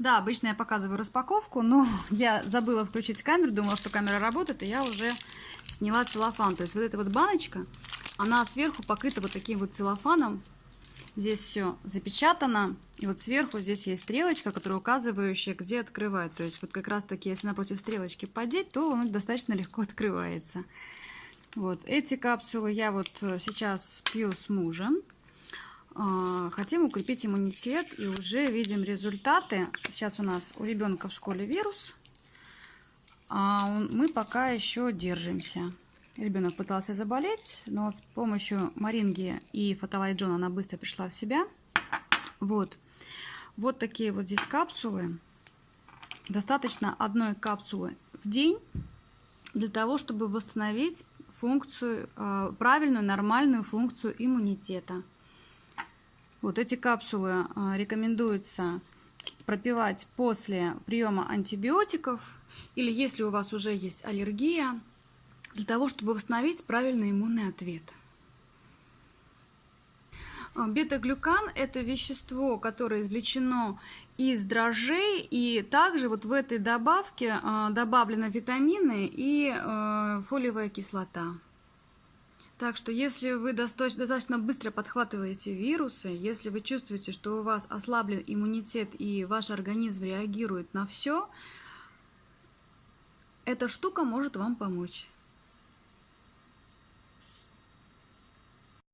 Да, обычно я показываю распаковку, но я забыла включить камеру, думала, что камера работает, и я уже сняла целлофан. То есть вот эта вот баночка, она сверху покрыта вот таким вот целлофаном. Здесь все запечатано. И вот сверху здесь есть стрелочка, которая указывающая, где открывать. То есть вот как раз таки, если напротив стрелочки подеть, то он достаточно легко открывается. Вот эти капсулы я вот сейчас пью с мужем. А, хотим укрепить иммунитет и уже видим результаты. Сейчас у нас у ребенка в школе вирус, а мы пока еще держимся. Ребенок пытался заболеть, но с помощью Маринги и Фотолайджона она быстро пришла в себя. Вот. Вот такие вот здесь капсулы. Достаточно одной капсулы в день для того, чтобы восстановить функцию, а, правильную, нормальную функцию иммунитета. Вот эти капсулы а, рекомендуется пропивать после приема антибиотиков или если у вас уже есть аллергия, для того, чтобы восстановить правильный иммунный ответ. А, бета-глюкан – это вещество, которое извлечено из дрожжей, и также вот в этой добавке а, добавлены витамины и фолиевая кислота. Так что если вы достаточно быстро подхватываете вирусы, если вы чувствуете, что у вас ослаблен иммунитет и ваш организм реагирует на все, эта штука может вам помочь.